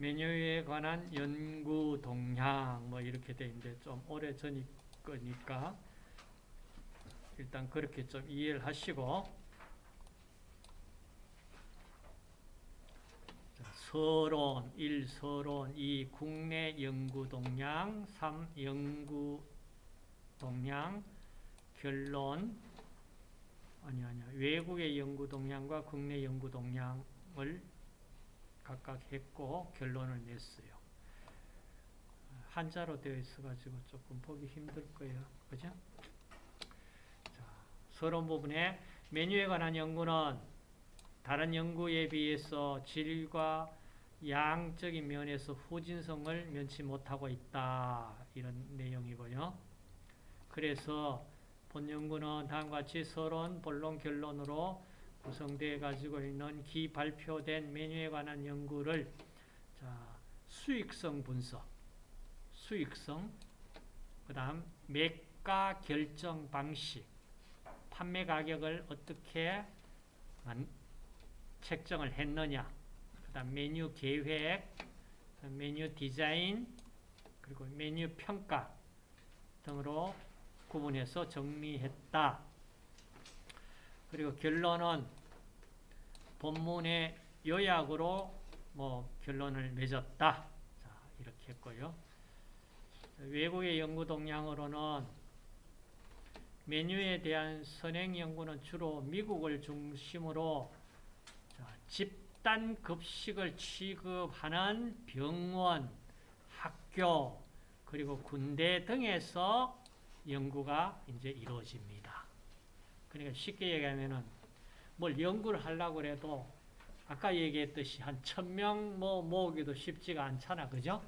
메뉴에 관한 연구 동향 뭐 이렇게 돼 있는데 좀 오래 전이 거니까 일단 그렇게 좀 이해를 하시고 자, 서론 1. 서론 2. 국내 연구 동향 3. 연구 동향 결론 아니 아니야 외국의 연구 동향과 국내 연구 동향을 각각 했고 결론을 냈어요. 한자로 되어 있어가지고 조금 보기 힘들 거예요. 그죠? 자, 서론 부분에 메뉴에 관한 연구는 다른 연구에 비해서 질과 양적인 면에서 후진성을 면치 못하고 있다. 이런 내용이고요. 그래서 본 연구는 다음과 같이 서론, 본론, 결론으로 구성되어 가지고 있는 기 발표된 메뉴에 관한 연구를 자, 수익성 분석, 수익성, 그 다음 매가 결정 방식, 판매 가격을 어떻게 책정을 했느냐, 그 다음 메뉴 계획, 메뉴 디자인, 그리고 메뉴 평가 등으로 구분해서 정리했다. 그리고 결론은 본문의 요약으로 뭐 결론을 맺었다. 자, 이렇게 했고요. 외국의 연구 동향으로는 메뉴에 대한 선행 연구는 주로 미국을 중심으로 자, 집단 급식을 취급하는 병원, 학교, 그리고 군대 등에서 연구가 이제 이루어집니다. 그러니까 쉽게 얘기하면은 뭘 연구를 하려고 해도 아까 얘기했듯이 한 천 명 뭐 모으기도 쉽지가 않잖아. 그죠?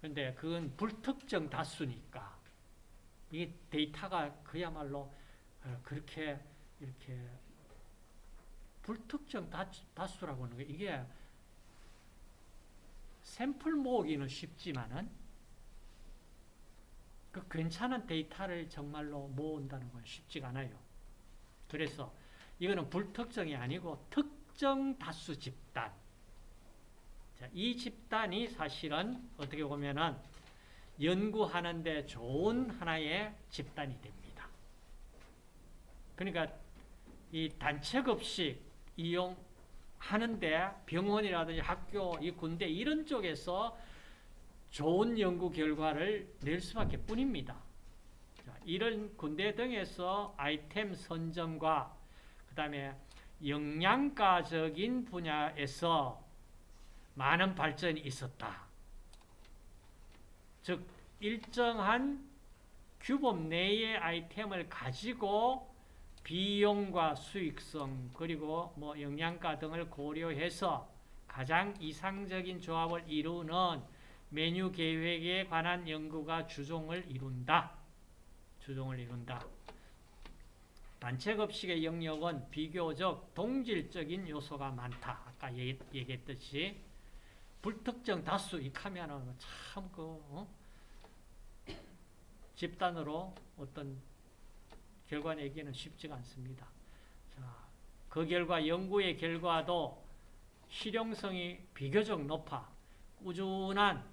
근데 그건 불특정 다수니까 이 데이터가 그야말로 어, 그렇게 이렇게 불특정 다수, 라고 하는 게 이게 샘플 모으기는 쉽지만은 그 괜찮은 데이터를 정말로 모은다는 건 쉽지가 않아요. 그래서 이거는 불특정이 아니고 특정 다수 집단. 자, 이 집단이 사실은 어떻게 보면은 연구하는데 좋은 하나의 집단이 됩니다. 그러니까 이 단체급식 이용하는데 병원이라든지 학교, 이 군대 이런 쪽에서 좋은 연구 결과를 낼 수밖에 뿐입니다. 자, 이런 군대 등에서 아이템 선정과 그 다음에 영양가적인 분야에서 많은 발전이 있었다. 즉 일정한 규범 내의 아이템을 가지고 비용과 수익성 그리고 뭐 영양가 등을 고려해서 가장 이상적인 조합을 이루는 메뉴 계획에 관한 연구가 주종을 이룬다. 주종을 이룬다. 단체급식의 영역은 비교적 동질적인 요소가 많다. 아까 얘기 했듯이 불특정 다수 익하면은 참그 어? 집단으로 어떤 결과 내기는 쉽지가 않습니다. 자, 그 결과 연구의 결과도 실용성이 비교적 높아 꾸준한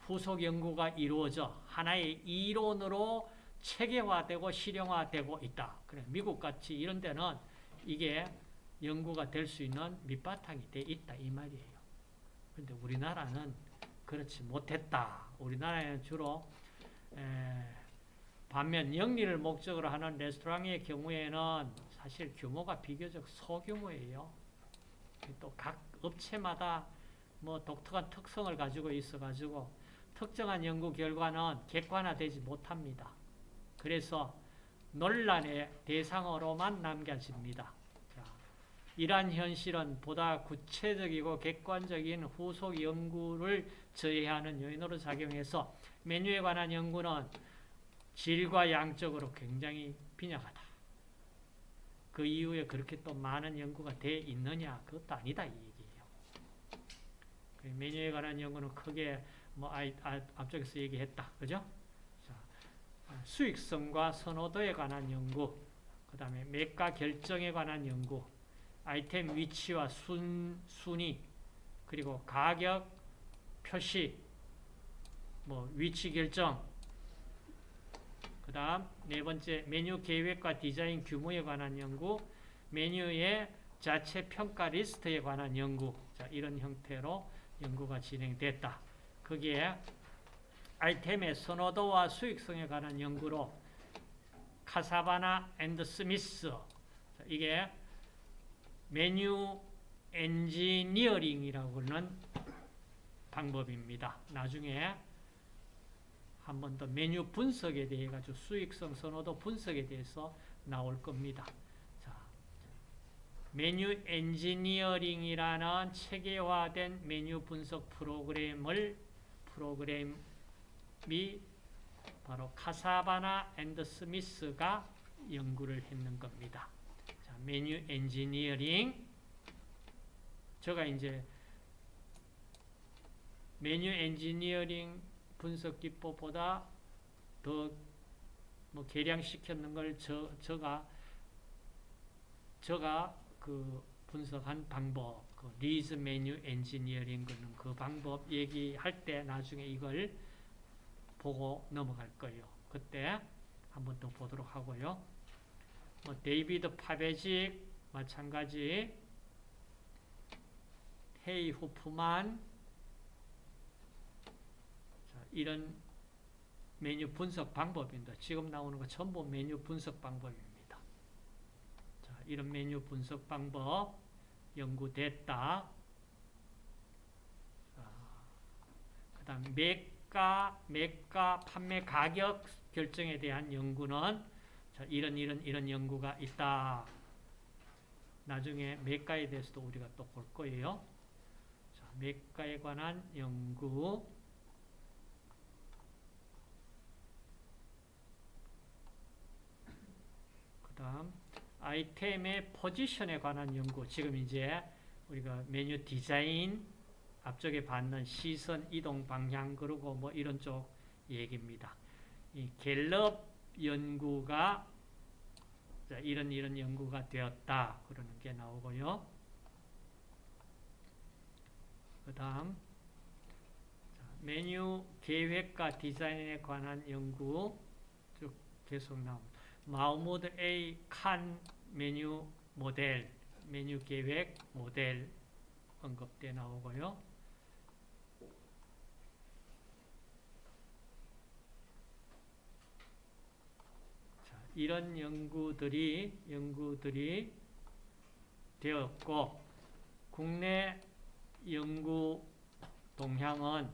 후속 연구가 이루어져 하나의 이론으로 체계화되고 실용화되고 있다. 그래 미국같이 이런 데는 이게 연구가 될 수 있는 밑바탕이 돼 있다 이 말이에요. 근데 우리나라는 그렇지 못했다. 우리나라에는 주로 에, 반면 영리를 목적으로 하는 레스토랑의 경우에는 사실 규모가 비교적 소규모예요. 또 각 업체마다 뭐 독특한 특성을 가지고 있어가지고 특정한 연구 결과는 객관화되지 못합니다. 그래서 논란의 대상으로만 남겨집니다. 자, 이러한 현실은 보다 구체적이고 객관적인 후속 연구를 저해하는 요인으로 작용해서 메뉴에 관한 연구는 질과 양적으로 굉장히 빈약하다. 그 이후에 그렇게 또 많은 연구가 돼 있느냐? 그것도 아니다 이 얘기예요. 그 메뉴에 관한 연구는 크게 뭐 앞쪽에서 얘기했다. 그죠? 수익성과 선호도에 관한 연구, 그 다음에 매가 결정에 관한 연구, 아이템 위치와 순, 순위, 그리고 가격 표시, 뭐 위치 결정, 그 다음 네 번째 메뉴 계획과 디자인 규모에 관한 연구, 메뉴의 자체 평가 리스트에 관한 연구, 자, 이런 형태로 연구가 진행됐다. 거기에 아이템의 선호도와 수익성에 관한 연구로 카사바나 and 스미스 자, 이게 메뉴 엔지니어링이라고 하는 방법입니다. 나중에 한 번 더 메뉴 분석에 대해 가지고 수익성 선호도 분석에 대해서 나올 겁니다. 자, 메뉴 엔지니어링이라는 체계화된 메뉴 분석 프로그램을 프로그램 이 바로 카사바나 and 스미스가 연구를 했는 겁니다. 자, 메뉴 엔지니어링 제가 이제 메뉴 엔지니어링 분석 기법보다 더 뭐 개량시켰는 걸 저, 저가 저가 그 분석한 방법, 그 리즈 메뉴 엔지니어링 그는 그 방법 얘기할 때 나중에 이걸 보고 넘어갈 거예요. 그때 한 번 더 보도록 하고요. 뭐 데이비드 파베직 마찬가지 헤이 후프만 자, 이런 메뉴 분석 방법입니다. 지금 나오는 거 전부 메뉴 분석 방법입니다. 자, 이런 메뉴 분석 방법 연구됐다. 그 다음 매가, 매가, 판매 가격 결정에 대한 연구는 자, 이런 이런 이런 연구가 있다. 나중에 매가에 대해서도 우리가 또 볼 거예요. 자, 매가에 관한 연구 그 다음 아이템의 포지션에 관한 연구 지금 이제 우리가 메뉴 디자인 앞쪽에 받는 시선 이동 방향 그리고 뭐 이런 쪽 얘기입니다. 이 갤럽 연구가 자, 이런 이런 연구가 되었다 그러는 게 나오고요. 그 다음 메뉴 계획과 디자인에 관한 연구 쭉 계속 나옵니다. 마우모드 A 칸 메뉴 모델, 메뉴 계획 모델 언급돼 나오고요. 자, 이런 연구들이 연구들이 되었고 국내 연구 동향은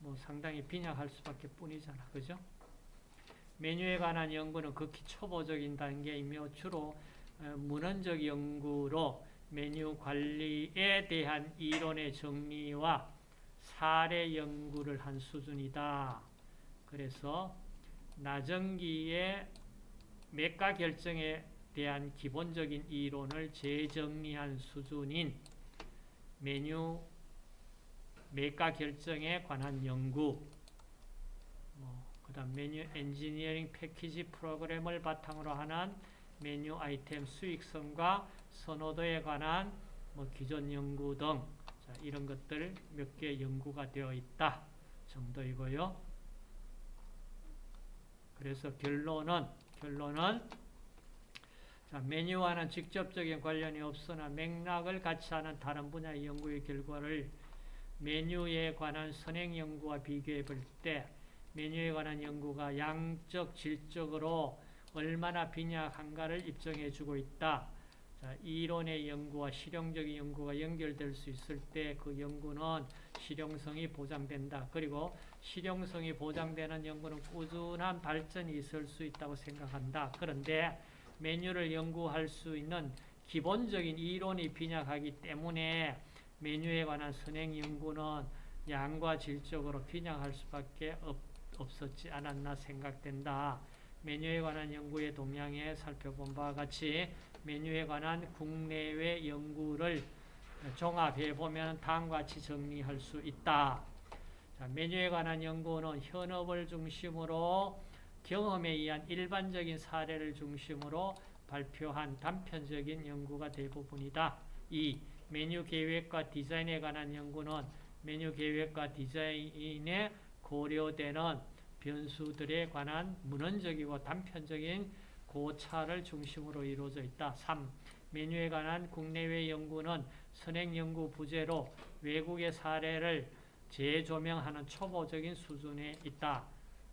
뭐 상당히 빈약할 수밖에 뿐이잖아. 그죠? 메뉴에 관한 연구는 극히 초보적인 단계이며 주로 문헌적 연구로 메뉴 관리에 대한 이론의 정리와 사례 연구를 한 수준이다. 그래서 나정기의 매가 결정에 대한 기본적인 이론을 재정리한 수준인 메뉴 매가 결정에 관한 연구 그 다음 메뉴 엔지니어링 패키지 프로그램을 바탕으로 하는 메뉴 아이템 수익성과 선호도에 관한 뭐 기존 연구 등 자, 이런 것들 몇 개 연구가 되어 있다 정도이고요. 그래서 결론은 결론은 자, 메뉴와는 직접적인 관련이 없으나 맥락을 같이 하는 다른 분야의 연구의 결과를 메뉴에 관한 선행 연구와 비교해 볼 때 메뉴에 관한 연구가 양적, 질적으로 얼마나 빈약한가를 입증해 주고 있다. 자, 이론의 연구와 실용적인 연구가 연결될 수 있을 때 그 연구는 실용성이 보장된다. 그리고 실용성이 보장되는 연구는 꾸준한 발전이 있을 수 있다고 생각한다. 그런데 메뉴를 연구할 수 있는 기본적인 이론이 빈약하기 때문에 메뉴에 관한 선행 연구는 양과 질적으로 빈약할 수밖에 없다. 없었지 않았나 생각된다. 메뉴에 관한 연구의 동향에 살펴본 바와 같이 메뉴에 관한 국내외 연구를 종합해 보면 다음과 같이 정리할 수 있다. 자, 메뉴에 관한 연구는 현업을 중심으로 경험에 의한 일반적인 사례를 중심으로 발표한 단편적인 연구가 대부분이다. 이 메뉴 계획과 디자인에 관한 연구는 메뉴 계획과 디자인에 고려되는 변수들에 관한 문헌적이고 단편적인 고찰을 중심으로 이루어져 있다. 3. 메뉴에 관한 국내외 연구는 선행 연구 부재로 외국의 사례를 재조명하는 초보적인 수준에 있다.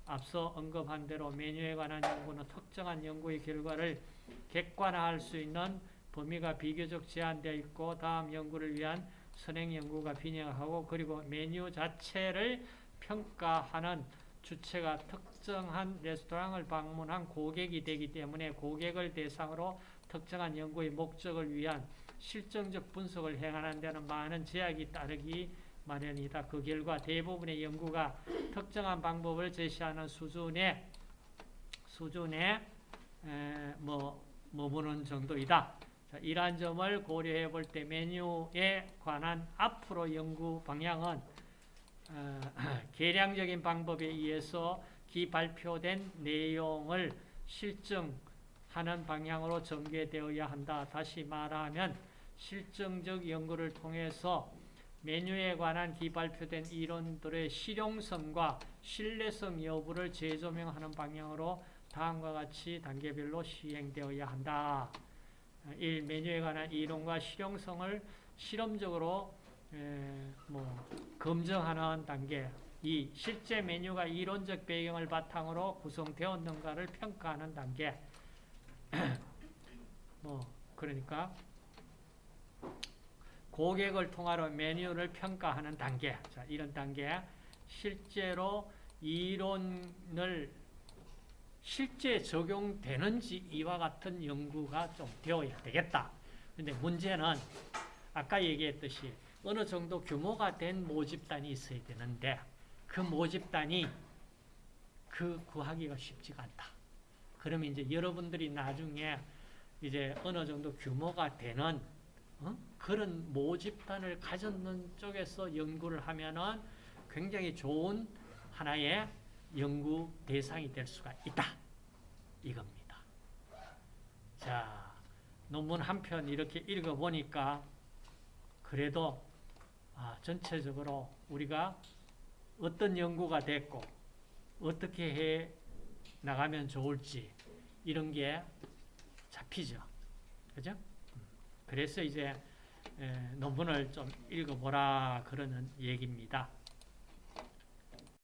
앞서 언급한 대로 메뉴에 관한 연구는 특정한 연구의 결과를 객관화할 수 있는 범위가 비교적 제한되어 있고 다음 연구를 위한 선행 연구가 빈약하고 그리고 메뉴 자체를 평가하는 주체가 특정한 레스토랑을 방문한 고객이 되기 때문에 고객을 대상으로 특정한 연구의 목적을 위한 실정적 분석을 행하는 데는 많은 제약이 따르기 마련이다. 그 결과 대부분의 연구가 특정한 방법을 제시하는 수준의 수준에 에, 뭐 머무는 정도이다. 자, 이러한 점을 고려해 볼 때 메뉴에 관한 앞으로 연구 방향은 어, 계량적인 방법에 의해서 기 발표된 내용을 실증하는 방향으로 전개되어야 한다. 다시 말하면 실증적 연구를 통해서 메뉴에 관한 기발표된 이론들의 실용성과 신뢰성 여부를 재조명하는 방향으로 다음과 같이 단계별로 시행되어야 한다. 1. 메뉴에 관한 이론과 실용성을 실험적으로 에, 뭐 검증하는 단계 2. 실제 메뉴가 이론적 배경을 바탕으로 구성되었는가를 평가하는 단계 뭐 그러니까 고객을 통하여 메뉴를 평가하는 단계. 자, 이런 단계. 실제로 이론을 실제 적용되는지 이와 같은 연구가 좀 되어야 되겠다. 근데 문제는 아까 얘기했듯이 어느 정도 규모가 된 모집단이 있어야 되는데 그 모집단이 그 구하기가 쉽지가 않다. 그러면 이제 여러분들이 나중에 이제 어느 정도 규모가 되는 어? 그런 모집단을 가졌는 쪽에서 연구를 하면은 굉장히 좋은 하나의 연구 대상이 될 수가 있다. 이겁니다. 자, 논문 한 편 이렇게 읽어보니까 그래도 아, 전체적으로 우리가 어떤 연구가 됐고 어떻게 해 나가면 좋을지 이런 게 잡히죠. 그죠? 그래서 이제 에, 논문을 좀 읽어보라 그러는 얘기입니다.